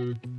Um,